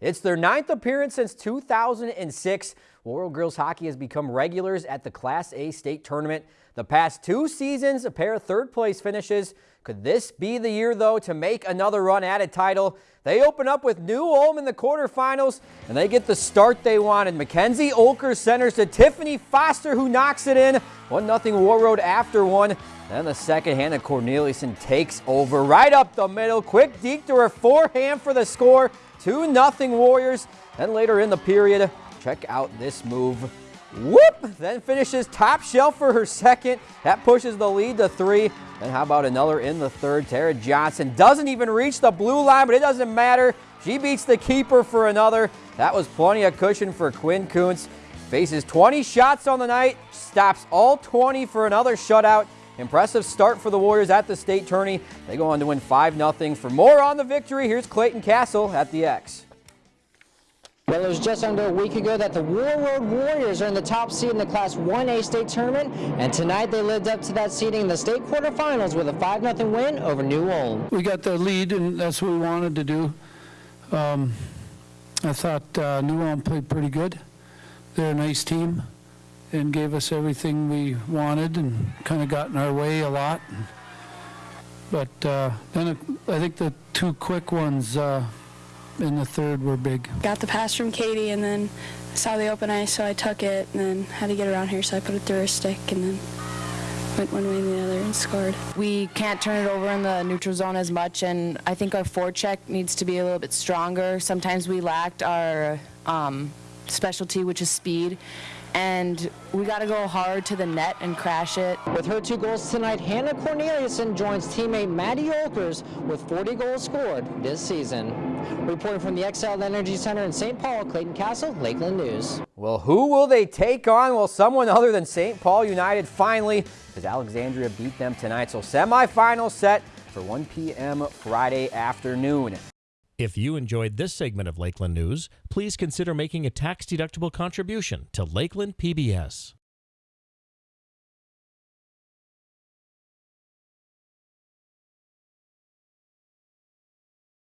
It's their ninth appearance since 2006. Warroad Girls Hockey has become regulars at the Class A state tournament. The past two seasons, a pair of third place finishes. Could this be the year, though, to make another run at a title? They open up with New Ulm in the quarterfinals, and they get the start they wanted. Mackenzie Olker centers to Tiffany Foster, who knocks it in. 1-0 Warroad after one. Then the second, Hannah Corneliuson takes over right up the middle. Quick deke to her forehand for the score. 2-0 Warriors. Then later in the period, check out this move. Whoop! Then finishes top shelf for her second. That pushes the lead to three. Then how about another in the third? Tara Johnson doesn't even reach the blue line, but it doesn't matter. She beats the keeper for another. That was plenty of cushion for Quinn Kuntz. Faces 20 shots on the night, stops all 20 for another shutout. Impressive start for the Warriors at the state tourney. They go on to win 5-0. For more on the victory, here's Clayton Castle at the X. Well, it was just under a week ago that the Warroad Warriors are in the top seed in the Class 1A state tournament, and tonight they lived up to that seeding in the state quarterfinals with a 5-0 win over New Ulm. We got the lead, and that's what we wanted to do. Um, I thought uh, New Ulm played pretty good. They're a nice team and gave us everything we wanted and kind of got in our way a lot. But uh, then I think the two quick ones uh, in the third were big. Got the pass from Katie and then saw the open ice, so I took it and then had to get around here, so I put it through her stick and then went one way and the other and scored. We can't turn it over in the neutral zone as much, and I think our forecheck needs to be a little bit stronger. Sometimes we lacked our um, specialty, which is speed and we got to go hard to the net and crash it. With her two goals tonight, Hannah Corneliuson joins teammate Maddie Olkers with 40 goals scored this season. Reporting from the Xcel Energy Center in St. Paul, Clayton Castle, Lakeland News. Well, who will they take on? Well, someone other than St. Paul United finally, because Alexandria beat them tonight. So semifinal set for 1 p.m. Friday afternoon. If you enjoyed this segment of Lakeland News, please consider making a tax-deductible contribution to Lakeland PBS.